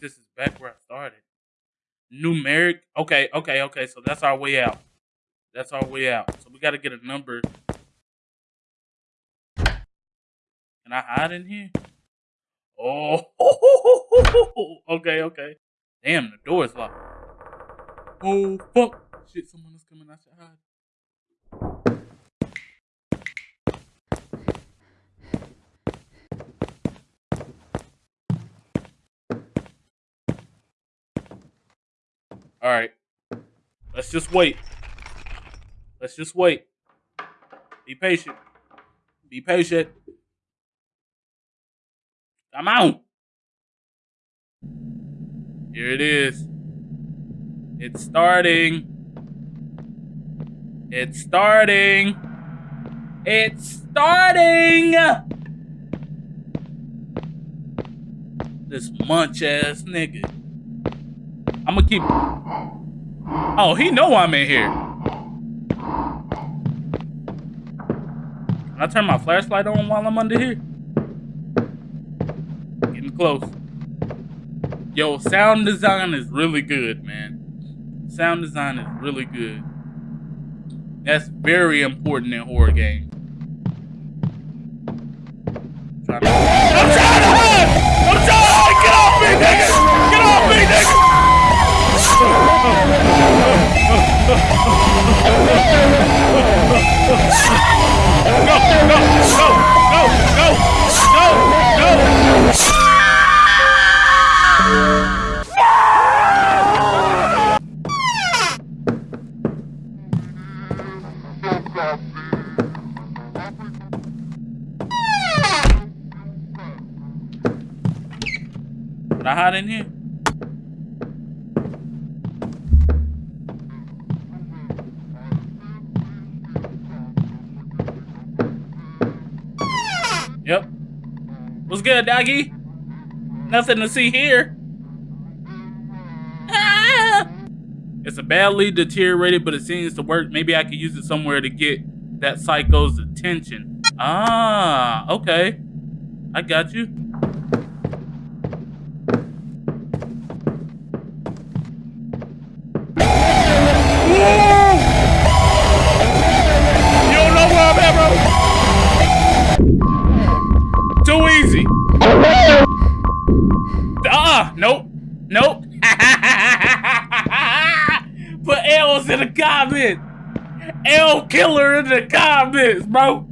this is back where I started. Numeric. Okay, okay, okay. So that's our way out. That's our way out. So we got to get a number. Can I hide in here? Oh, okay, okay. Damn, the door is locked. Oh, fuck. Shit, someone is coming. I should hide. All right. Let's just wait. Let's just wait. Be patient. Be patient. Come on. Here it is. It's starting. It's starting. It's starting. This munch ass nigga. I'm gonna keep. Oh, he know I'm in here. Can I turn my flashlight on while I'm under here? Getting close. Yo, sound design is really good, man. Sound design is really good. That's very important in horror games. Nothing to see here. Ah! It's a badly deteriorated, but it seems to work. Maybe I could use it somewhere to get that psycho's attention. Ah, okay. I got you. The comments. L killer in the comments, bro.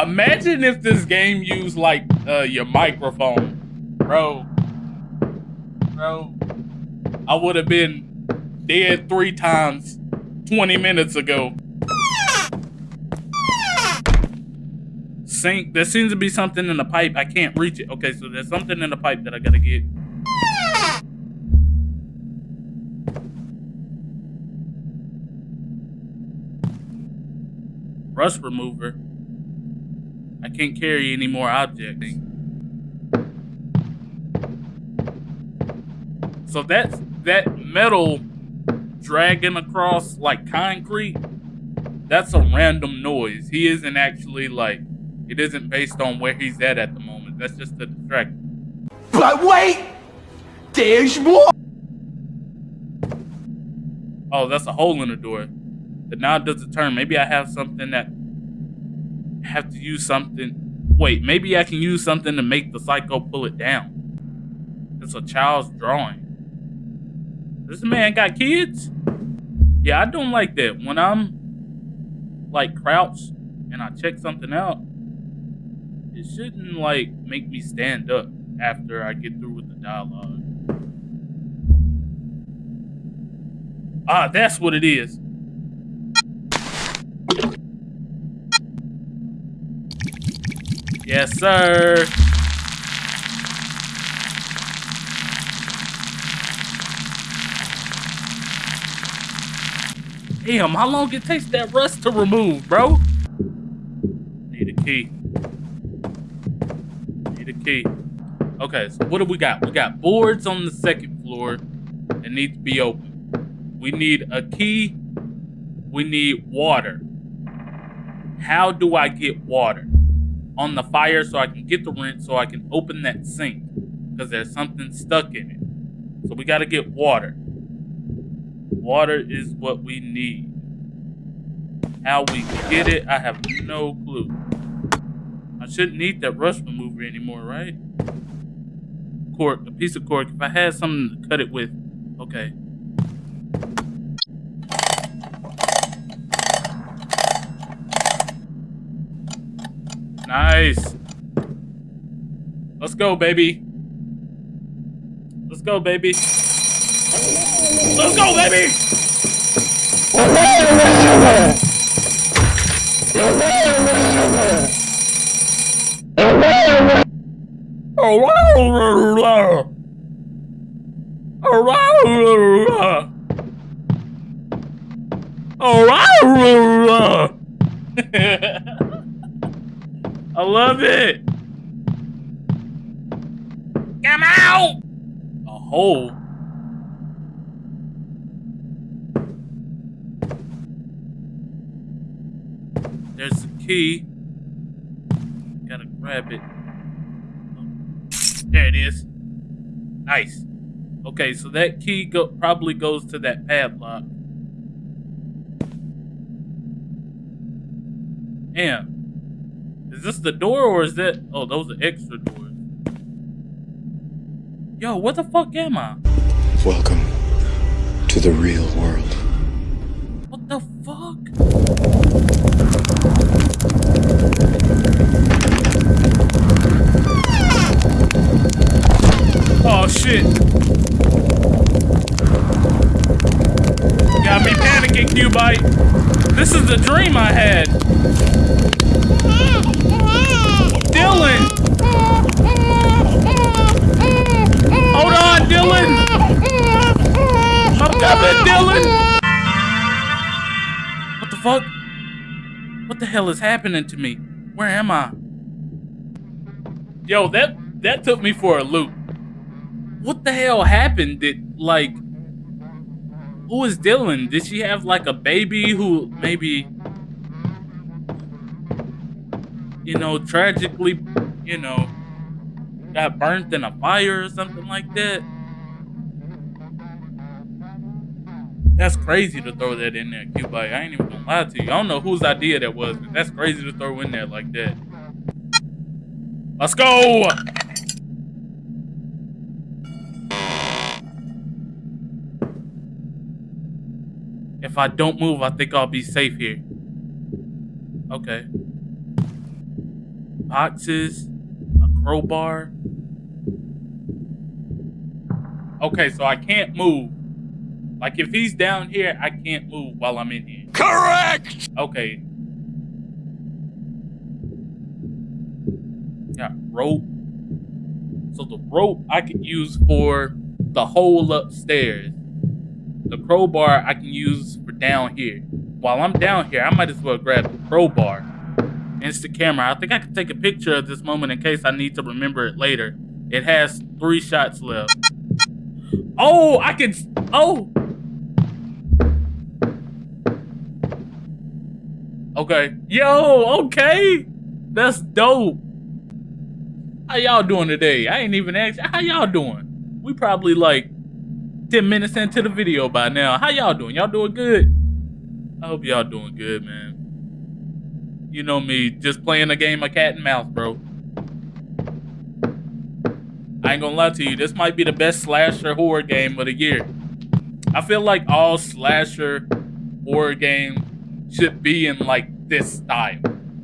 Imagine if this game used like uh, your microphone, bro. Bro, I would have been dead three times 20 minutes ago. Sink. There seems to be something in the pipe. I can't reach it. Okay, so there's something in the pipe that I gotta get. Rust remover. I can't carry any more objects. So that's that metal dragging across like concrete. That's a random noise. He isn't actually like, it isn't based on where he's at at the moment. That's just a distraction. But wait! There's more! Oh, that's a hole in the door. Now it does a turn. Maybe I have something that I have to use something. Wait, maybe I can use something to make the psycho pull it down. It's a child's drawing. This man got kids? Yeah, I don't like that. When I'm like crouched and I check something out, it shouldn't like make me stand up after I get through with the dialogue. Ah, that's what it is. Yes, sir. Damn, how long it takes that rust to remove, bro? Need a key. Need a key. Okay, so what do we got? We got boards on the second floor that need to be open. We need a key. We need water. How do I get water? On the fire so I can get the rent so I can open that sink. because there's something stuck in it. So we got to get water. Water is what we need. How we get it, I have no clue. I shouldn't need that rust remover anymore, right? Cork, a piece of cork. If I had something to cut it with, okay. Nice. Let's go, baby. Let's go, baby. Let's go, baby! I love it. Come out! A hole. There's the key. Gotta grab it. There it is. Nice. Okay, so that key go probably goes to that padlock. Damn. Is this the door or is that... Oh, those are extra doors. Yo, what the fuck am I? Welcome to the real world. This is the dream I had. Dylan! Hold on, Dylan! I'm coming, Dylan! What the fuck? What the hell is happening to me? Where am I? Yo, that that took me for a loop. What the hell happened? Did like who is Dylan? Did she have like a baby who maybe you know tragically, you know, got burnt in a fire or something like that? That's crazy to throw that in there, Cubite. I ain't even gonna lie to you. I don't know whose idea that was, but that's crazy to throw in there like that. Let's go! If I don't move, I think I'll be safe here. Okay. Boxes, a crowbar. Okay, so I can't move. Like if he's down here, I can't move while I'm in here. Correct! Okay. Got rope. So the rope I can use for the hole upstairs. The crowbar I can use for down here. While I'm down here, I might as well grab the crowbar. Instant camera. I think I can take a picture of this moment in case I need to remember it later. It has three shots left. Oh, I can. Oh. Okay. Yo, okay. That's dope. How y'all doing today? I ain't even asked. How y'all doing? We probably like 10 minutes into the video by now. How y'all doing? Y'all doing good? I hope y'all doing good, man. You know me, just playing a game of cat and mouse, bro. I ain't gonna lie to you, this might be the best slasher horror game of the year. I feel like all slasher horror games should be in like this style.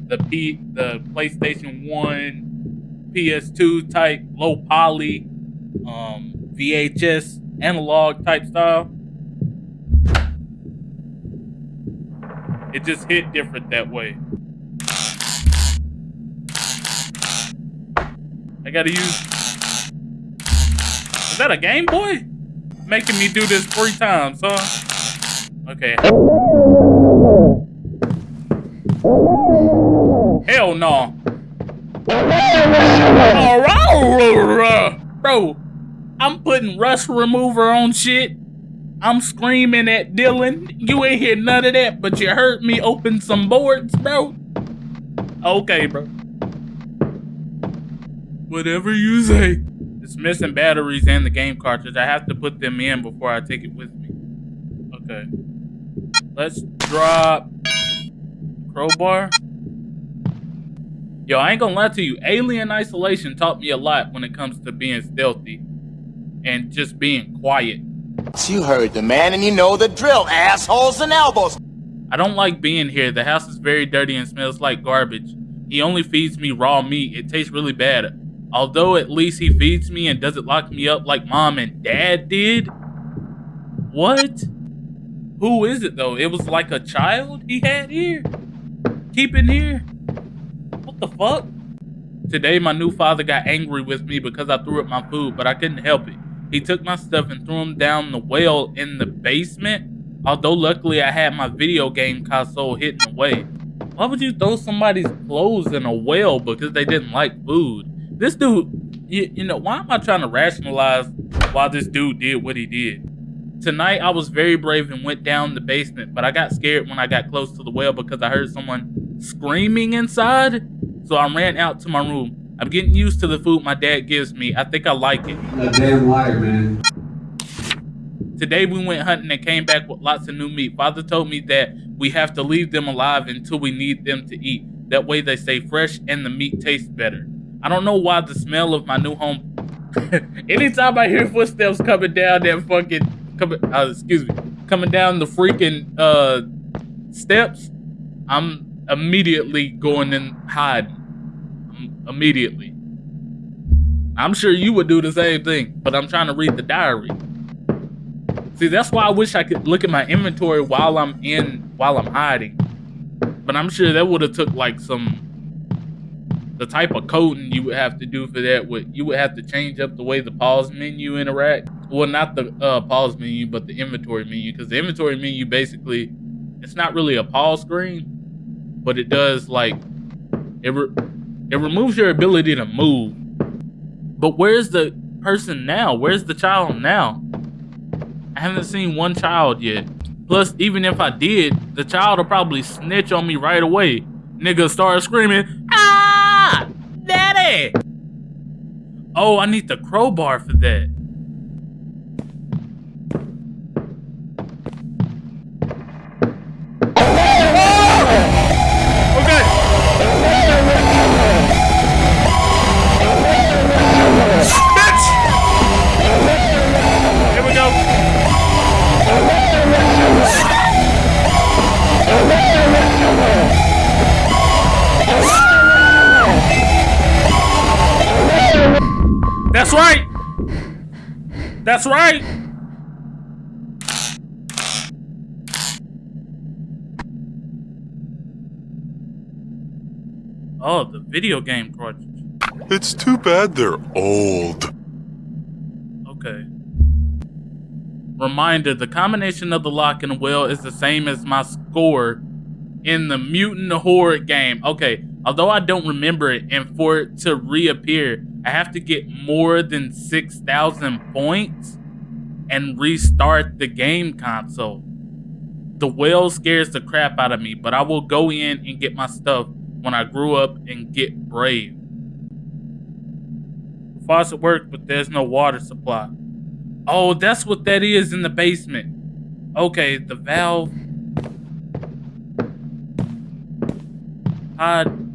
The P the PlayStation 1, PS2 type, low poly, um, VHS analog type style. It just hit different that way. I gotta use. Is that a Game Boy? Making me do this three times, huh? Okay. Hell no. Bro, I'm putting rust remover on shit. I'm screaming at Dylan. You ain't hear none of that, but you heard me open some boards, bro. Okay, bro. Whatever you say. It's missing batteries and the game cartridge. I have to put them in before I take it with me. Okay. Let's drop crowbar. Yo, I ain't gonna lie to you. Alien Isolation taught me a lot when it comes to being stealthy and just being quiet. You heard the man and you know the drill, assholes and elbows. I don't like being here. The house is very dirty and smells like garbage. He only feeds me raw meat. It tastes really bad. Although at least he feeds me and doesn't lock me up like mom and dad did. What? Who is it though? It was like a child he had here? Keeping here? What the fuck? Today my new father got angry with me because I threw up my food, but I couldn't help it. He took my stuff and threw them down the well in the basement. Although luckily I had my video game console hidden away. Why would you throw somebody's clothes in a well because they didn't like food? This dude, you, you know, why am I trying to rationalize why this dude did what he did? Tonight I was very brave and went down the basement, but I got scared when I got close to the well because I heard someone screaming inside. So I ran out to my room. I'm getting used to the food my dad gives me. I think I like it. A damn liar, man. Today we went hunting and came back with lots of new meat. Father told me that we have to leave them alive until we need them to eat. That way they stay fresh and the meat tastes better. I don't know why the smell of my new home. Anytime I hear footsteps coming down that fucking coming, uh, excuse me, coming down the freaking uh steps, I'm immediately going and hiding. Immediately. I'm sure you would do the same thing, but I'm trying to read the diary. See, that's why I wish I could look at my inventory while I'm in, while I'm hiding. But I'm sure that would have took like some the type of coding you would have to do for that would you would have to change up the way the pause menu interact well not the uh, pause menu but the inventory menu because the inventory menu basically it's not really a pause screen but it does like it, it removes your ability to move but where's the person now where's the child now i haven't seen one child yet plus even if i did the child will probably snitch on me right away nigga start screaming Ah! Daddy! Oh, I need the crowbar for that. That's right. Oh, the video game cartridge. It's too bad they're old. Okay. Reminder, the combination of the lock and wheel is the same as my score in the Mutant Horde game. Okay, although I don't remember it, and for it to reappear, I have to get more than 6,000 points and restart the game console. The whale scares the crap out of me, but I will go in and get my stuff when I grew up and get brave. The faucet works, but there's no water supply. Oh, that's what that is in the basement. Okay, the valve. Hide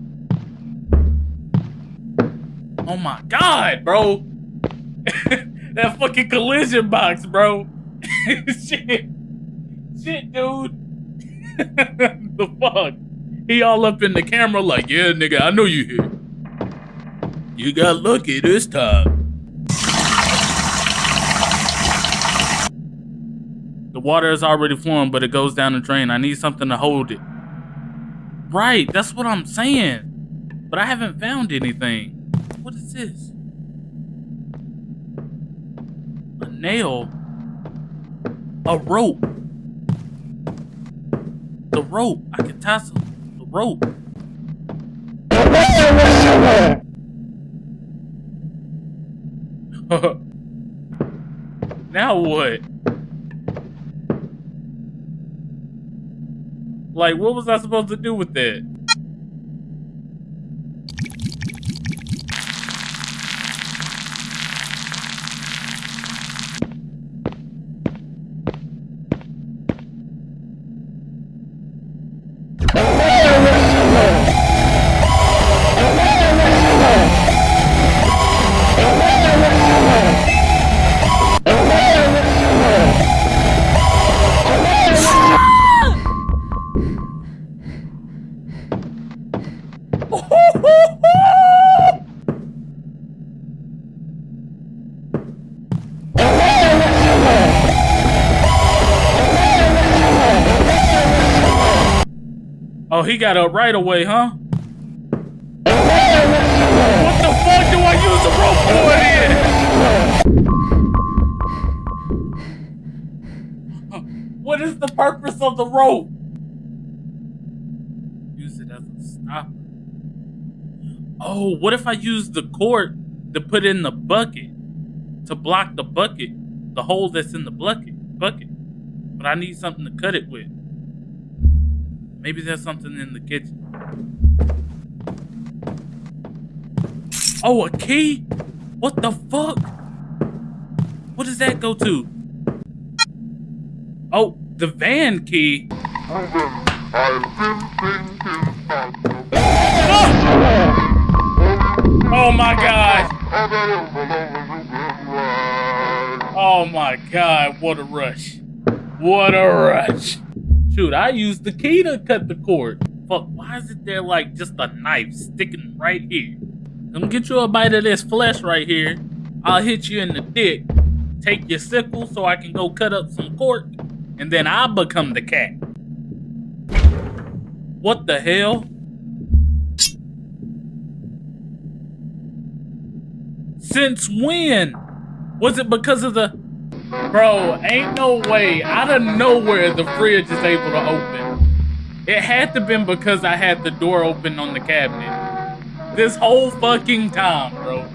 Oh my god, bro. that fucking collision box, bro. Shit. Shit, dude. the fuck? He all up in the camera like, yeah, nigga, I know you here. You got lucky this time. The water is already flowing, but it goes down the drain. I need something to hold it. Right, that's what I'm saying. But I haven't found anything. What is this? A nail? A rope? The rope. I can some. The rope. now what? Like, what was I supposed to do with that? He got up right away, huh? What the fuck do I use the rope for in? Uh, what is the purpose of the rope? Use it as a stopper. Oh, what if I use the cord to put in the bucket to block the bucket, the hole that's in the bucket, bucket. But I need something to cut it with. Maybe there's something in the kitchen. Oh, a key? What the fuck? What does that go to? Oh, the van key. Oh my god! Oh my god, what a rush. What a rush. Shoot, I used the key to cut the cord. Fuck, why is it there like just a knife sticking right here? Come get you a bite of this flesh right here. I'll hit you in the dick. Take your sickle so I can go cut up some cork. And then I'll become the cat. What the hell? Since when? Was it because of the... Bro, ain't no way. Out of nowhere, the fridge is able to open. It had to been because I had the door open on the cabinet. This whole fucking time, bro.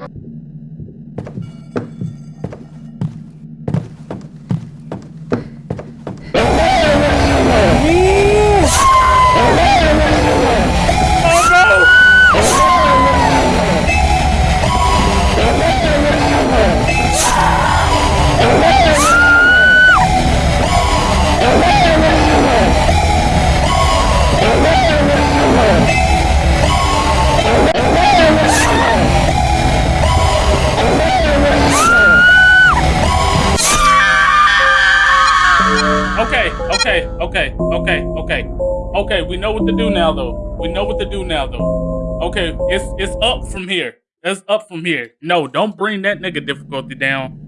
Okay, we know what to do now though. We know what to do now though. Okay, it's it's up from here. It's up from here. No, don't bring that nigga difficulty down.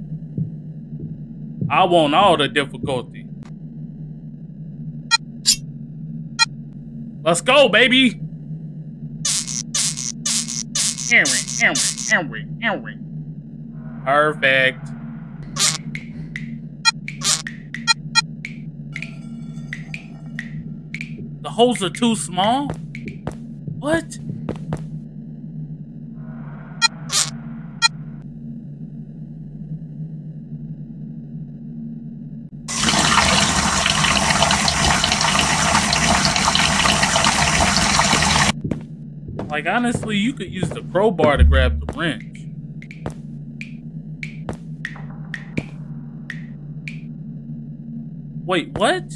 I want all the difficulty. Let's go, baby. Henry, Henry, Henry, Henry. Perfect. The holes are too small? What? Like, honestly, you could use the crowbar to grab the wrench. Wait, what?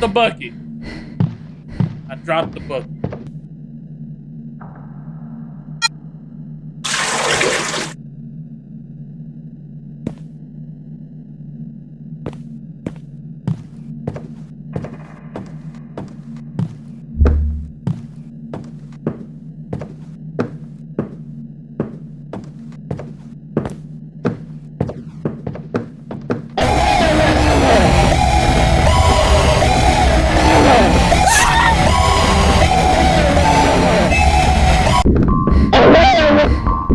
Did I drop the bucket? I dropped the bucket.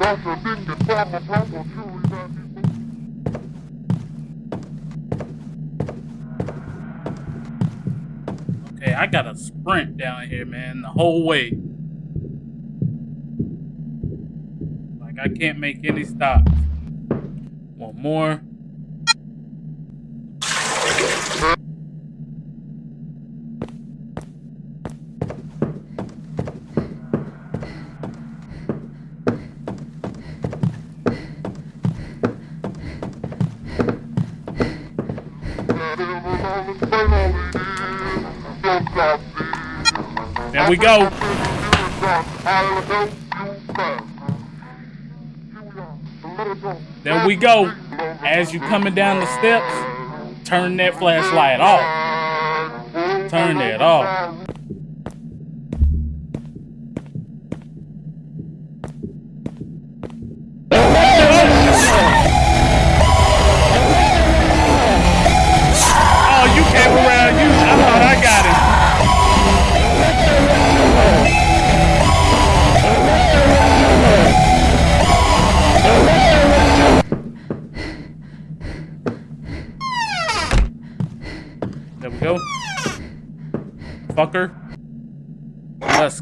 Okay, I gotta sprint down here, man, the whole way. Like I can't make any stops. One more. We go. There we go. As you coming down the steps, turn that flashlight off. Turn that off.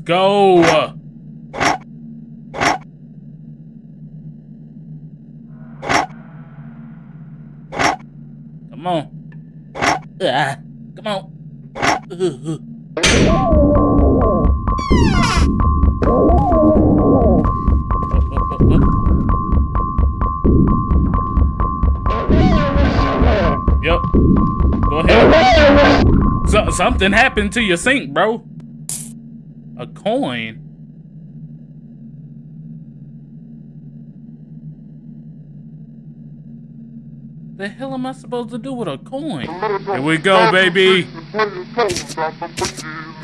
Go. Come on. Ah, come on. Ugh. Yep. Go ahead. So, something happened to your sink, bro. A coin. The hell am I supposed to do with a coin? Here we go, baby.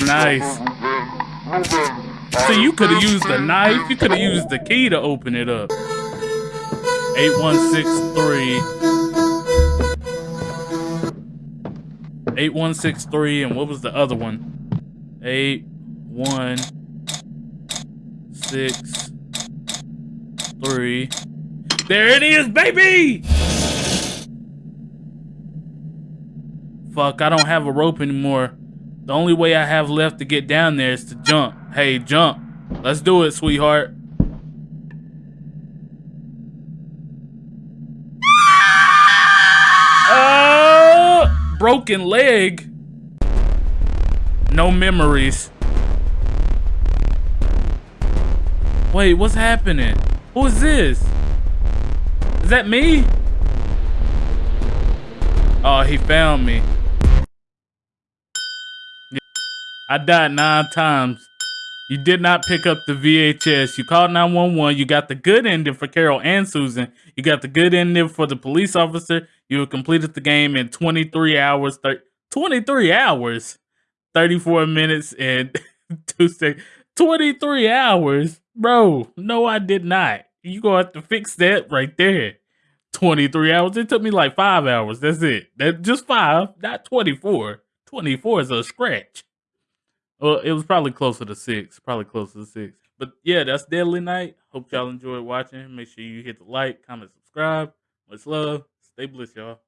Nice. So you could have used the knife. You could have used the key to open it up. 8163. 8163 and what was the other one? 8163. There it is, baby! Fuck, I don't have a rope anymore. The only way I have left to get down there is to jump. Hey, jump. Let's do it, sweetheart. Uh, broken leg. No memories. Wait, what's happening? Who is this? Is that me? Oh, he found me. I died nine times. You did not pick up the VHS. You called 911. You got the good ending for Carol and Susan. You got the good ending for the police officer. You completed the game in 23 hours. Thir- 23 hours? 34 minutes and 2 seconds. 23 hours? Bro, no, I did not. You gonna have to fix that right there. 23 hours. It took me like five hours. That's it. That just five, not 24. 24 is a scratch. Well, it was probably closer to six. Probably closer to six. But yeah, that's Deadly Night. Hope y'all enjoyed watching. Make sure you hit the like, comment, subscribe. Much love. Stay blessed, y'all.